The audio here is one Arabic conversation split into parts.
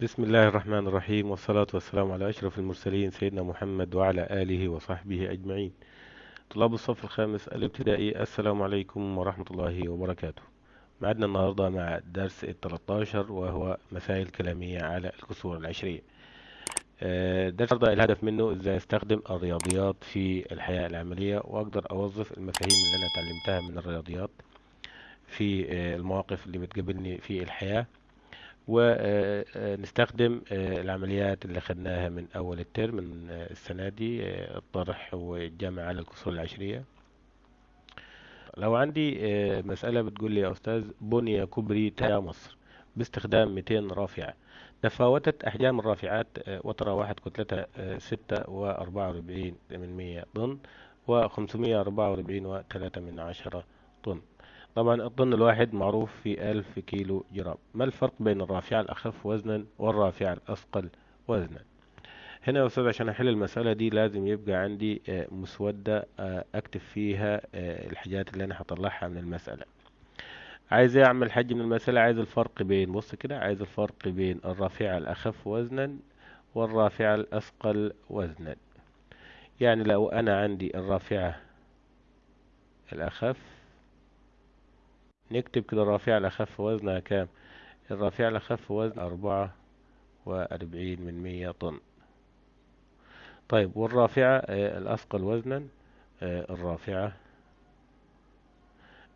بسم الله الرحمن الرحيم والصلاة والسلام على أشرف المرسلين سيدنا محمد وعلى آله وصحبه أجمعين. طلاب الصف الخامس الابتدائي السلام عليكم ورحمة الله وبركاته. معدنا النهاردة مع درس التلتاشر وهو مسائل كلامية على الكسور العشرية. آه، درس النهاردة الهدف منه إزاي أستخدم الرياضيات في الحياة العملية وأقدر أوظف المفاهيم اللي أنا اتعلمتها من الرياضيات في آه، المواقف اللي بتقابلني في الحياة. ونستخدم العمليات اللي خدناها من أول الترم من آه، السنة دي آه، الطرح والجمع على الكسور العشرية. لو عندي آه، مسألة بتقول لي يا أستاذ بني كوبري تايا مصر باستخدام 200 رافعة تفاوتت أحجام الرافعات آه، وتراوحت كتلتها آه، ستة وأربعة وأربعين من مية طن وخمسمية أربعة وأربعين وتلاتة من عشرة طن. طبعا الطن الواحد معروف في ألف كيلو جرام. ما الفرق بين الرافعة الأخف وزنا والرافعة الأثقل وزنا؟ هنا يا أستاذ عشان أحل المسألة دي لازم يبقى عندي آه، مسودة آه، أكتب فيها آه، الحاجات اللي أنا هطلعها من المسألة. عايز أعمل حاجة من المسألة؟ عايز الفرق بين بص كده عايز الفرق بين الرافعة الأخف وزنا والرافعة الأثقل وزنا. يعني لو أنا عندي الرافعة الأخف نكتب كده الرافعة الأخف وزنها كام؟ الرافعة الأخف وزن أربعة وأربعين من مية طن. طيب والرافعة آه، الأثقل وزنا آه، الرافعة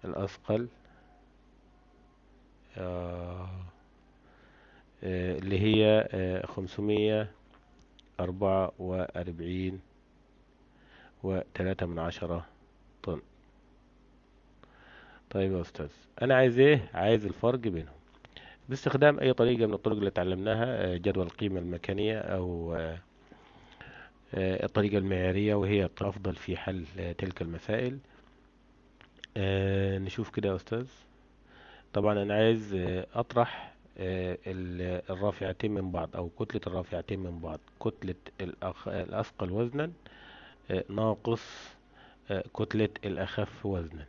الأثقل آه، اللي هي خمسمية أربعة وأربعين وتلاتة من عشرة طن. طيب يا أستاذ أنا عايز إيه؟ عايز الفرق بينهم باستخدام أي طريقة من الطرق اللي اتعلمناها آه، جدول القيمة المكانية أو آه، آه، الطريقة المعيارية وهي الأفضل في حل تلك المسائل نشوف كده يا أستاذ طبعا أنا عايز أطرح ال- الرافعتين من بعض أو كتلة الرافعتين من بعض كتلة. الأثقل وزنا ناقص كتلة الأخف وزنا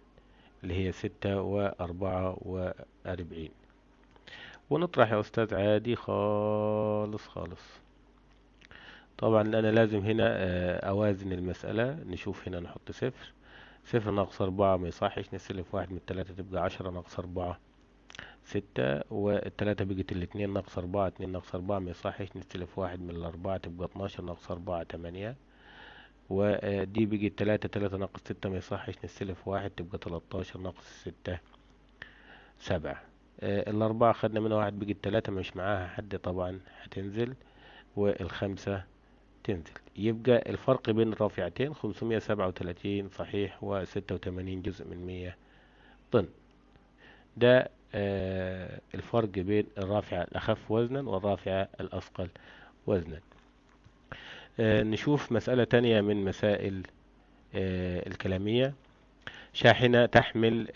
اللي هي ستة وأربعة وأربعين. ونطرح يا أستاذ عادي خالص خالص. طبعا أنا لازم هنا آه، أوازن المسألة. نشوف هنا نحط صفر. صفر ناقص أربعة ما يصحش. نسلف واحد من التلاتة تبقى عشرة ناقص أربعة ستة والتلاتة بقت الاتنين ناقص أربعة اتنين ناقص أربعة ما يصحش. نستلف واحد من الأربعة تبقى اتناشر ناقص أربعة تمانية. ودي بقت تلاتة تلاتة ناقص ستة ما يصحش. نستلف واحد تبقى تلاتاشر ناقص ستة سبعة. آه، الأربعة خدنا منها واحد بقت تلاتة مش معاها حد طبعا هتنزل والخمسة تنزل. يبقى الفرق بين الرافعتين خمسمية سبعة وتلاتين صحيح وستة وتمانين جزء من مية طن. ده آه، الفرق بين الرافعة الأخف وزنا والرافعة الأثقل وزنا. نشوف مسألة تانية من مسائل آه، الكلامية. شاحنة تحمل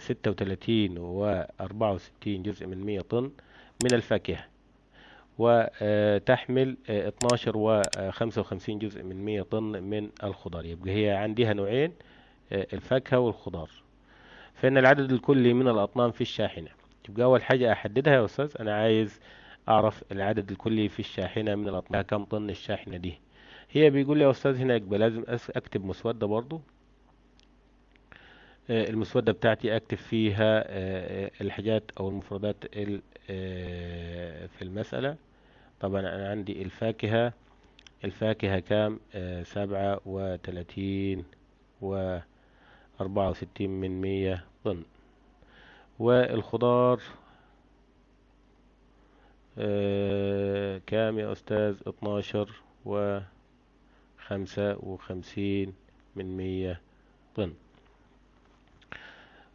ستة وتلاتين وأربعة وستين جزء من مية طن من الفاكهة وتحمل اتناشر وخمسة وخمسين جزء من مية طن من الخضار. يبقى هي عندها نوعين آه، الفاكهة والخضار. فإن العدد الكلي من الأطنان في الشاحنة. يبقى أول حاجة أحددها يا أستاذ أنا عايز أعرف العدد الكلي في الشاحنة من الأطنان كم طن الشاحنة دي؟ هي بيقول لي يا أستاذ هنا يبقى لازم أكتب مسودة برضو. آه، المسودة بتاعتي أكتب فيها آه، الحاجات أو المفردات ال- آه، في المسألة. طبعا أنا عندي الفاكهة. الفاكهة كام؟ آه، سبعة وتلاتين وأربعة وستين من مية طن. والخضار؟ آه، كام يا أستاذ؟ اتناشر وخمسة وخمسين من مية طن.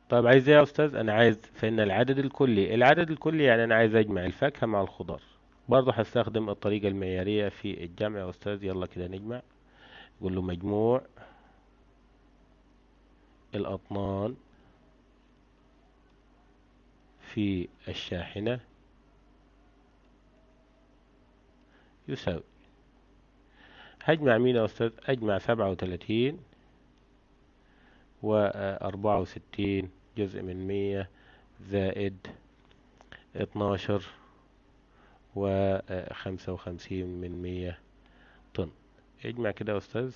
طيب عايز إيه يا أستاذ؟ أنا عايز فإن العدد الكلي العدد الكلي يعني أنا عايز أجمع الفاكهة مع الخضار. برضه هستخدم الطريقة المعيارية في الجمع يا أستاذ. يلا كده نجمع. نقول له مجموع الأطنان في الشاحنة. يساوي. هجمع مين يا أستاذ أجمع سبعة وتلاتين وأربعة وستين جزء من مية زائد اتناشر وخمسة وخمسين من مية طن. اجمع كده يا أستاذ.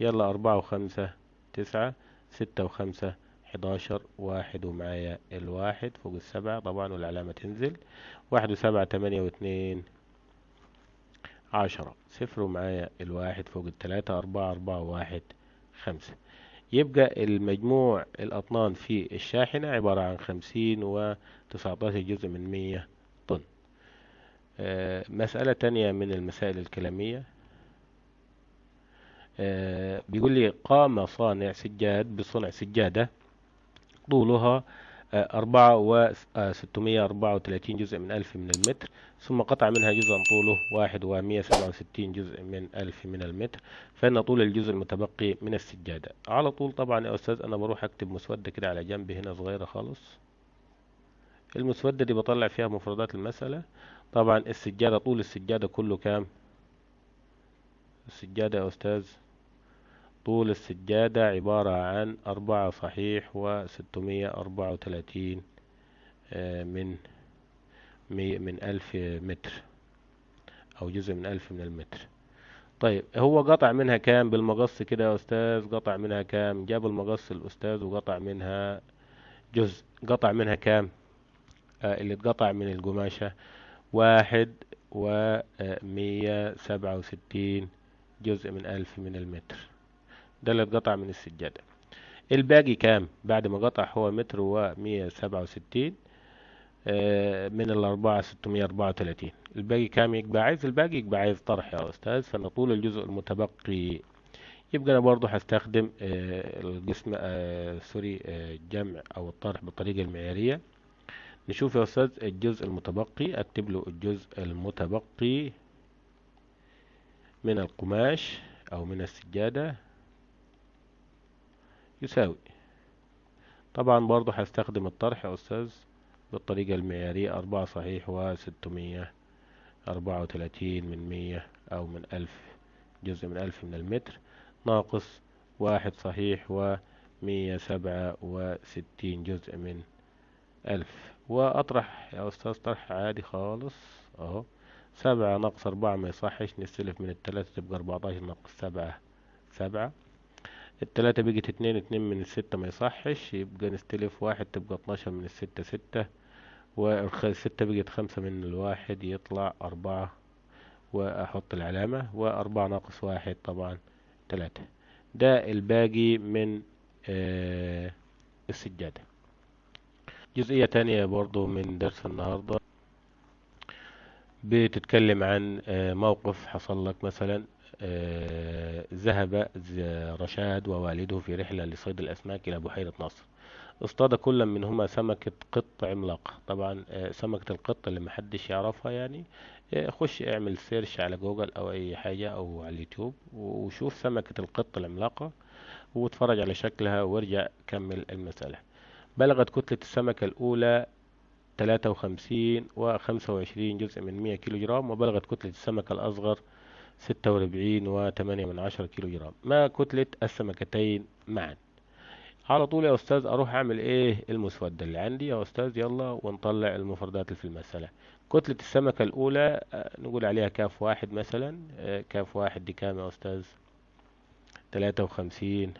يلا أربعة وخمسة تسعة ستة وخمسة حداشر واحد ومعايا الواحد فوق السبعة. طبعا والعلامة تنزل. واحد وسبعة تمانية واتنين عشرة. صفر ومعايا الواحد فوق التلاتة أربعة أربعة واحد خمسة. يبقى المجموع الأطنان في الشاحنة عبارة عن خمسين وتسعتاشر جزء من مية طن. آه، مسألة تانية من المسائل الكلامية. آه، بيقول لي قام صانع سجاد بصنع سجادة طولها أربعة وستمية أربعة وتلاتين جزء من ألف من المتر ثم قطع منها جزءا طوله واحد ومية سبعة وستين جزء من ألف من المتر فإن طول الجزء المتبقي من السجادة. على طول طبعا يا أستاذ أنا بروح أكتب مسودة كده على جنب هنا صغيرة خالص. المسودة دي بطلع فيها مفردات المسألة. طبعا السجادة طول السجادة كله كام؟ السجادة يا أستاذ؟ طول السجادة عبارة عن أربعة صحيح وستمية أربعة وتلاتين من مية من ألف متر أو جزء من ألف من المتر. طيب هو قطع منها كام بالمقص كده يا أستاذ؟ قطع منها كام؟ جاب المقص الأستاذ وقطع منها جزء. قطع منها كام؟ آه اللي اتقطع من القماشة واحد ومية سبعة وستين جزء من ألف من المتر. ده اللي اتقطع من السجادة. الباقي كام؟ بعد ما قطع هو متر ومية سبعة وستين من الأربعة ستمية أربعة وتلاتين. الباقي كام؟ يبقى عايز الباقي يبقى عايز طرح يا أستاذ. فأنا طول الجزء المتبقي. يبقى أنا برضو هستخدم القسم سوري الجمع أو الطرح بالطريقة المعيارية. نشوف يا أستاذ الجزء المتبقي. أكتب له الجزء المتبقي من القماش أو من السجادة. يساوي. طبعا برضو هستخدم الطرح يا أستاذ بالطريقة المعيارية أربعة صحيح وستمية أربعة وتلاتين من مية أو من ألف جزء من ألف من المتر ناقص واحد صحيح ومية سبعة وستين جزء من ألف. وأطرح يا أستاذ طرح عادي خالص أهو. سبعة ناقص أربعة ما يصحش نستلف من التلاتة تبقى أربعتاشر ناقص سبعة سبعة. التلاتة بقت اتنين اتنين من الستة ما يصحش يبقى نستلف واحد تبقى اتناشر من الستة ستة. والستة بقت خمسة من الواحد يطلع أربعة. وأحط العلامة وأربعة ناقص واحد طبعا تلاتة. ده الباقي من آه السجادة. جزئية تانية برضو من درس النهاردة. بتتكلم عن آه موقف حصل لك مثلا. ذهب رشاد ووالده في رحلة لصيد الأسماك إلى بحيرة نصر. اصطاد كل منهما سمكة قط عملاقة طبعا آه سمكة القط اللي محدش يعرفها يعني آه خش اعمل search على جوجل أو أي حاجة أو على اليوتيوب وشوف سمكة القط العملاقة واتفرج على شكلها وارجع كمل المسألة. بلغت كتلة السمكة الأولى تلاتة وخمسين وخمسة وعشرين جزء من مية كيلو جرام وبلغت كتلة السمكة الأصغر ستة وأربعين وتمانية من عشرة كيلو جرام ما كتلة السمكتين معا. على طول يا أستاذ أروح أعمل إيه المسودة اللي عندي؟ يا أستاذ يلا ونطلع المفردات اللي في المسألة. كتلة السمكة الأولى نقول عليها كاف واحد مثلا. كاف واحد دي كام يا أستاذ؟ تلاتة وخمسين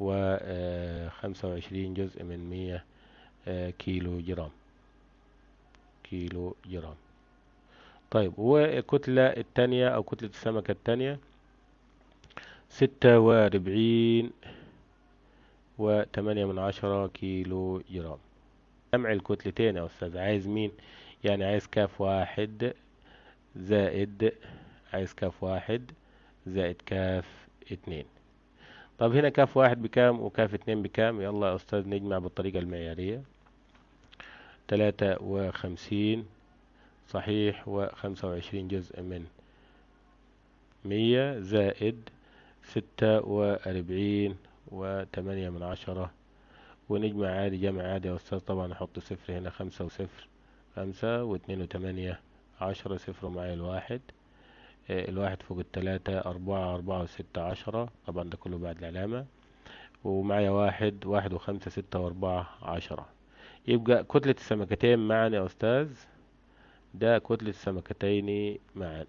وخمسة وعشرين جزء من مية كيلو جرام كيلو جرام طيب والكتلة التانية أو كتلة السمكة التانية ستة وأربعين وتمانية من عشرة كيلو جرام. جمع الكتلتين يا أستاذ عايز مين؟ يعني عايز كاف واحد زائد عايز كاف واحد زائد كاف اتنين. طب هنا كاف واحد بكام وكاف اتنين بكام؟ يلا يا أستاذ نجمع بالطريقة المعيارية. تلاتة وخمسين صحيح وخمسة وعشرين جزء من مية زائد ستة وأربعين وتمانية من عشرة. ونجمع عادي جمع عادي يا أستاذ. طبعا أحط صفر هنا خمسة وصفر خمسة واتنين وتمانية عشرة صفر معايا الواحد. الواحد فوق التلاتة أربعة أربعة وستة عشرة. طبعا ده كله بعد العلامة. ومعايا واحد واحد وخمسة ستة وأربعة عشرة. يبقى كتلة السمكتين معا يا أستاذ. ده كتلة السمكتين معا.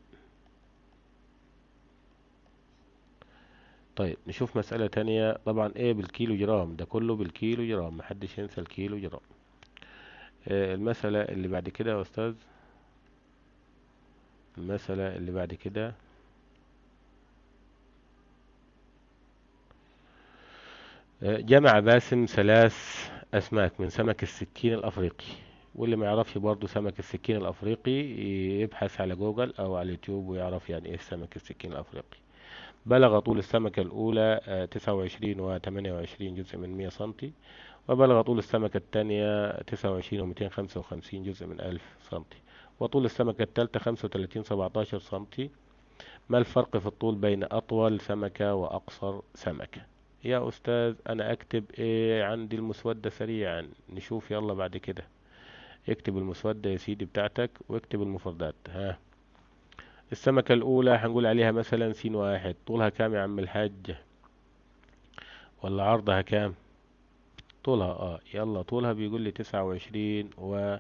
طيب نشوف مسألة تانية. طبعا إيه بالكيلو جرام ده كله بالكيلو جرام محدش ينسى الكيلو جرام. آه، المسألة اللي بعد كده يا أستاذ؟ المسألة اللي بعد كده. آه، جمع باسم ثلاث أسماك من سمك السكين الأفريقي. واللي ما يعرفش برضه سمك السكين الأفريقي يبحث على جوجل أو على اليوتيوب ويعرف يعني إيه سمك السكين الأفريقي. بلغ طول السمكة الأولى تسعة وعشرين وثمانية وعشرين جزء من مية سنتي وبلغ طول السمكة الثانية تسعة وعشرين ومئتين خمسة وخمسين جزء من ألف سنتي وطول السمكة الثالثة خمسة وتلاتين سبعتاشر سنتي. ما الفرق في الطول بين أطول سمكة وأقصر سمكة؟ يا أستاذ أنا أكتب إيه؟ عندي المسودة سريعا. نشوف يلا بعد كده. اكتب المسودة يا سيدي بتاعتك واكتب المفردات ها. السمكة الأولى هنقول عليها مثلا سين واحد طولها كام يا عم الحاج؟ ولا عرضها كام؟ طولها آه يلا طولها بيقول لي تسعة وعشرين و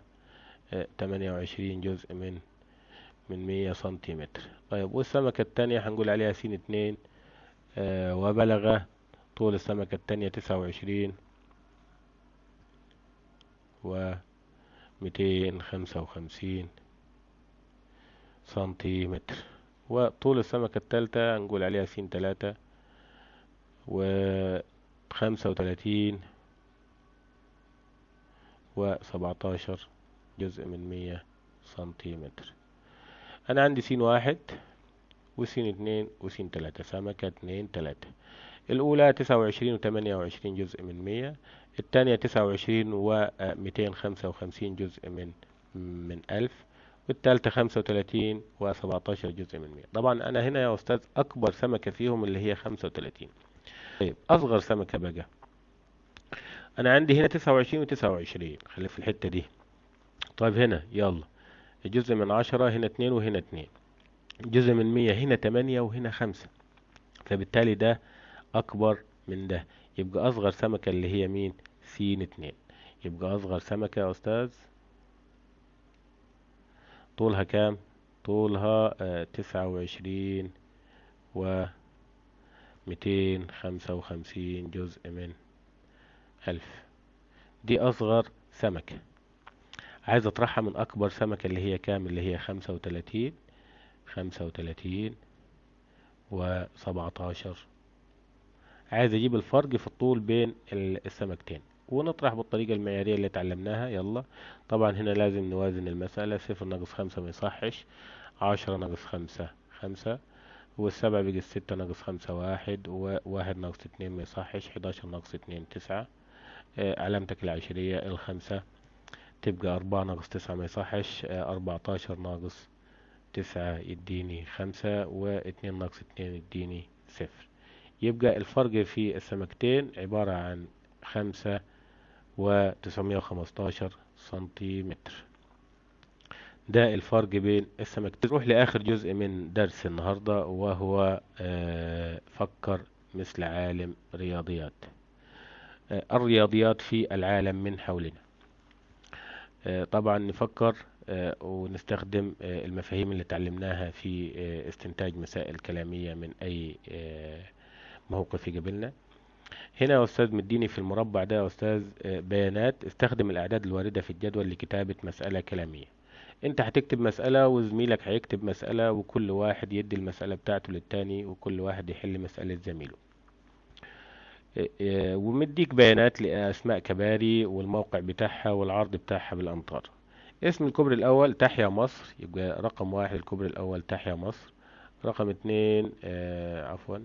تمانية وعشرين جزء من من مية سنتيمتر. طيب والسمكة التانية هنقول عليها سين اتنين آه وبلغ طول السمكة التانية تسعة وعشرين و ميتين خمسة وخمسين سنتيمتر. وطول السمكة التالتة نقول عليها سين تلاتة وخمسة وتلاتين وسبعتاشر جزء من مية سنتيمتر. أنا عندي سين واحد وسين اتنين وسين تلاتة سمكة اتنين تلاتة. الأولى تسعة وعشرين وتمانية وعشرين جزء من مية التانية تسعة وعشرين وميتين خمسة وخمسين جزء من من ألف والتالتة خمسة وتلاتين وسبعتاشر جزء من مية. طبعا أنا هنا يا أستاذ أكبر سمكة فيهم اللي هي خمسة وتلاتين طيب أصغر سمكة بقى. أنا عندي هنا تسعة وعشرين وتسعة وعشرين. خلي في الحتة دي. طيب هنا يلا. جزء من عشرة هنا اتنين وهنا اتنين جزء من مية هنا تمانية وهنا خمسة. فبالتالي ده أكبر من ده. يبقى أصغر سمكة اللي هي مين؟ سين اتنين. يبقى أصغر سمكة يا أستاذ؟ طولها كام؟ طولها آه تسعة وعشرين و ميتين خمسة وخمسين جزء من ألف. دي أصغر سمكة. عايز أطرحها من أكبر سمكة اللي هي كام؟ اللي هي خمسة وتلاتين خمسة وتلاتين وسبعتاشر عايز أجيب الفرق في الطول بين السمكتين. ونطرح بالطريقة المعيارية اللي اتعلمناها يلا. طبعا هنا لازم نوازن المسألة. صفر ناقص خمسة ما يصحش. عشرة ناقص خمسة خمسة. والسبعة بيجي ستة ناقص خمسة واحد. وواحد ناقص اتنين ما يصحش. حداشر ناقص اتنين تسعة. آه علامتك العشرية الخمسة. تبقى أربعة ناقص تسعة ما يصحش. آه أربعتاشر ناقص تسعة يديني خمسة. واتنين ناقص اتنين يديني صفر. يبقى الفرق في السمكتين عبارة عن خمسة وتسعمية وخمستاشر سنتيمتر. ده الفرق بين السمكتين. نروح لآخر جزء من درس النهاردة وهو آه فكر مثل عالم رياضيات. آه الرياضيات في العالم من حولنا. آه طبعا نفكر ونستخدم المفاهيم اللي تعلمناها في استنتاج مسائل كلامية من أي موقف يقابلنا هنا يا أستاذ مديني في المربع ده يا أستاذ بيانات. استخدم الأعداد الواردة في الجدول لكتابة مسألة كلامية. أنت هتكتب مسألة وزميلك هيكتب مسألة وكل واحد يدي المسألة بتاعته للتاني وكل واحد يحل مسألة زميله. ومديك بيانات لأسماء كباري والموقع بتاعها والعرض بتاعها بالأمتار اسم الكوبري الأول تحيا مصر يبقى رقم واحد الكوبري الأول تحيا مصر. رقم اتنين آه عفوا.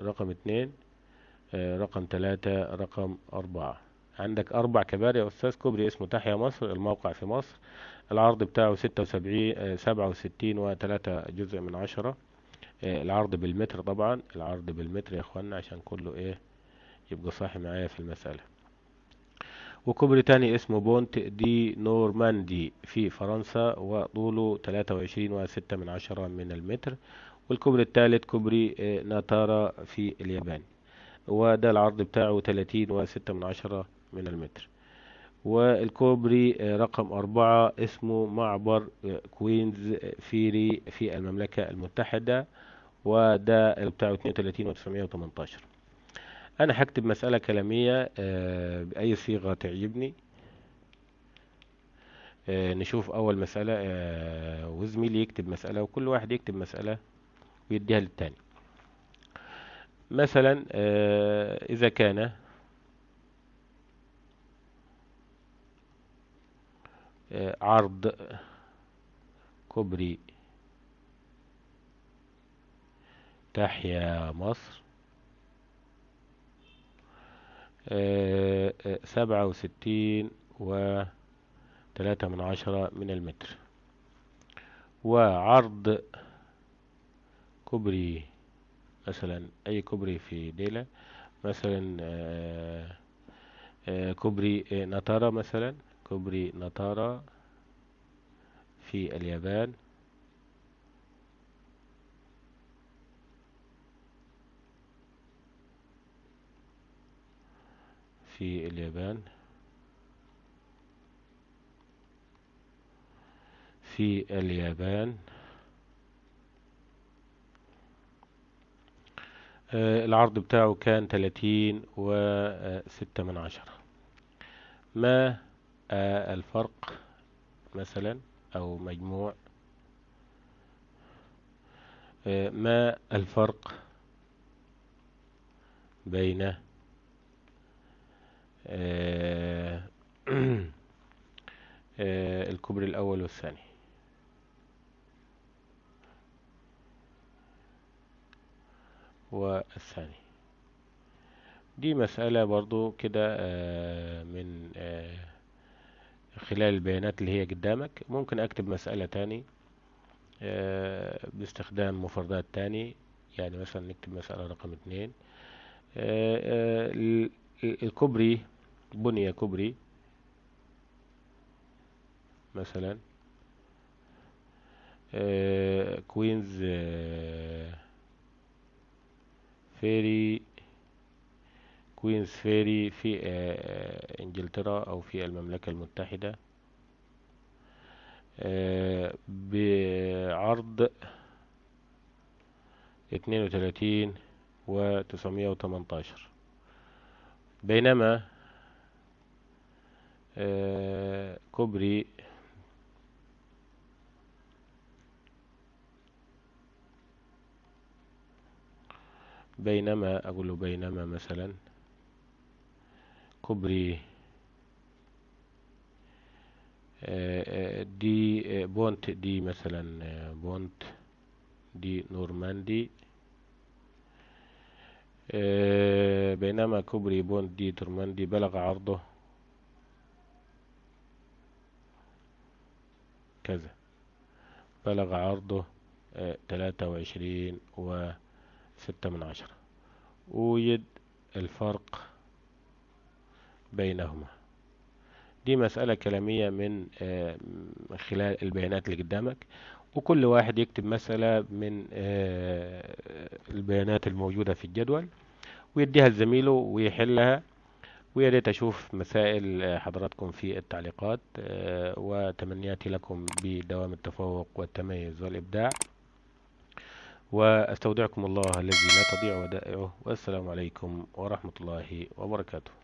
رقم اتنين آه رقم تلاتة رقم أربعة. عندك أربع كباري يا أستاذ كوبري اسمه تحيا مصر الموقع في مصر. العرض بتاعه ستة وسبعين آه سبعة وستين وتلاتة جزء من عشرة. آه العرض بالمتر طبعا. العرض بالمتر يا إخوانا عشان كله إيه يبقى صاحي معايا في المسألة. وكوبري تاني اسمه بونت دي نورماندي في فرنسا وطوله تلاتة وعشرين وستة من عشرة من المتر. والكوبري الثالث كوبري ناتارا في اليابان. وده العرض بتاعه تلاتين وستة من عشرة من المتر. والكوبري آه، رقم أربعة اسمه معبر آه، كوينز فيري في المملكة المتحدة. وده بتاعه 32 و918 أنا هكتب مسألة كلامية آه، بأي صيغة تعجبني. آه، نشوف أول مسألة آه، وزميلي يكتب مسألة وكل واحد يكتب مسألة ويديها للتاني. مثلا إذا كان عرض كوبري تحيا مصر آه، آه، سبعة وستين وتلاتة من عشرة من المتر. وعرض كوبري مثلا أي كوبري في ديلة مثلا آه، آه، كوبري ناتارا مثلا كوبري ناتارا في اليابان. في اليابان في اليابان. آه، العرض بتاعه كان تلاتين وستة من عشرة. ما آه، الفرق مثلا أو مجموع؟ آه، ما الفرق بين الكوبري الأول والثاني. والثاني. دي مسألة برضو كده آه، من آه، خلال البيانات اللي هي قدامك. ممكن أكتب مسألة تاني آه، باستخدام مفردات تاني. يعني مثلا نكتب مسألة رقم اتنين. آه، آه، ال- الكوبري بني كوبري مثلا كوينز فيري كوينز فيري في آه، إنجلترا أو في المملكة المتحدة آه، بعرض اتنين وتلاتين وتسعمية وتمنتاشر. بينما كوبري. بينما أقول له بينما مثلا كوبري آه، آه، دي آه، بونت دي مثلا آه، بونت دي نورماندي. آه، بينما كوبري بونت دي نورماندي بلغ عرضه. كذا. بلغ عرضه تلاتة وعشرين وستة من عشرة. أوجد الفرق بينهما. دي مسألة كلامية من آه، خلال البيانات اللي قدامك. وكل واحد يكتب مسألة من آه، البيانات الموجودة في الجدول ويديها لزميله ويحلها. ويا ريت أشوف مسائل آه، حضراتكم في التعليقات آه، وتمنياتي لكم بدوام التفوق والتميز والإبداع. وأستودعكم الله الذي لا تضيع ودائعه. والسلام عليكم ورحمة الله وبركاته.